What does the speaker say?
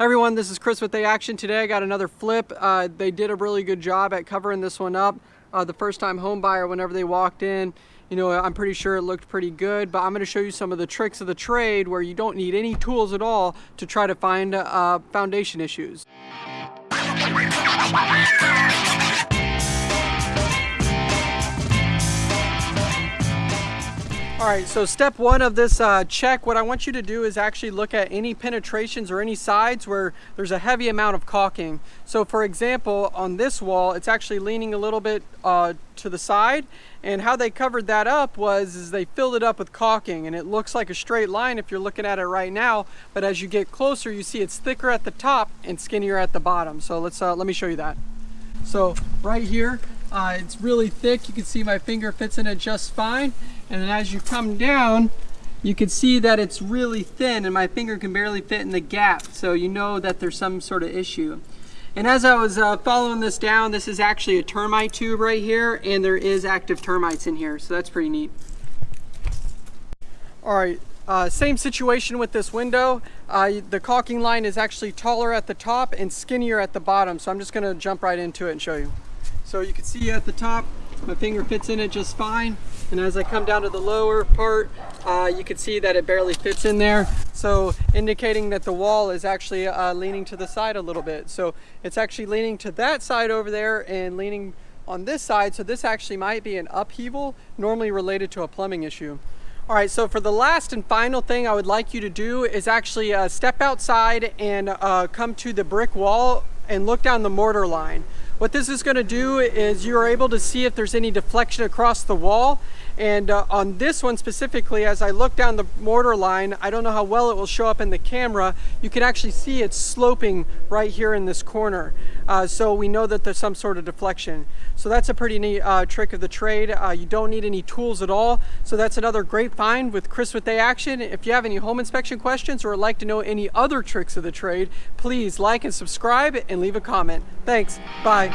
everyone, this is Chris with The Action. Today I got another flip. Uh, they did a really good job at covering this one up. Uh, the first time home buyer, whenever they walked in, you know, I'm pretty sure it looked pretty good, but I'm gonna show you some of the tricks of the trade where you don't need any tools at all to try to find uh, foundation issues. All right, so step one of this uh, check, what I want you to do is actually look at any penetrations or any sides where there's a heavy amount of caulking. So for example, on this wall, it's actually leaning a little bit uh, to the side. And how they covered that up was is they filled it up with caulking and it looks like a straight line if you're looking at it right now. But as you get closer, you see it's thicker at the top and skinnier at the bottom. So let's uh, let me show you that. So right here, uh, it's really thick. You can see my finger fits in it just fine. And then as you come down, you can see that it's really thin and my finger can barely fit in the gap. So you know that there's some sort of issue. And as I was uh, following this down, this is actually a termite tube right here and there is active termites in here. So that's pretty neat. All right, uh, same situation with this window. Uh, the caulking line is actually taller at the top and skinnier at the bottom. So I'm just gonna jump right into it and show you. So you can see at the top, my finger fits in it just fine. And as I come down to the lower part, uh, you can see that it barely fits in there. So indicating that the wall is actually uh, leaning to the side a little bit. So it's actually leaning to that side over there and leaning on this side. So this actually might be an upheaval normally related to a plumbing issue. All right, so for the last and final thing I would like you to do is actually uh, step outside and uh, come to the brick wall and look down the mortar line. What this is going to do is you're able to see if there's any deflection across the wall. And uh, on this one specifically, as I look down the mortar line, I don't know how well it will show up in the camera, you can actually see it's sloping right here in this corner. Uh, so we know that there's some sort of deflection. So that's a pretty neat uh, trick of the trade. Uh, you don't need any tools at all. So that's another great find with Chris with a Action. If you have any home inspection questions or would like to know any other tricks of the trade, please like and subscribe and leave a comment. Thanks. Bye.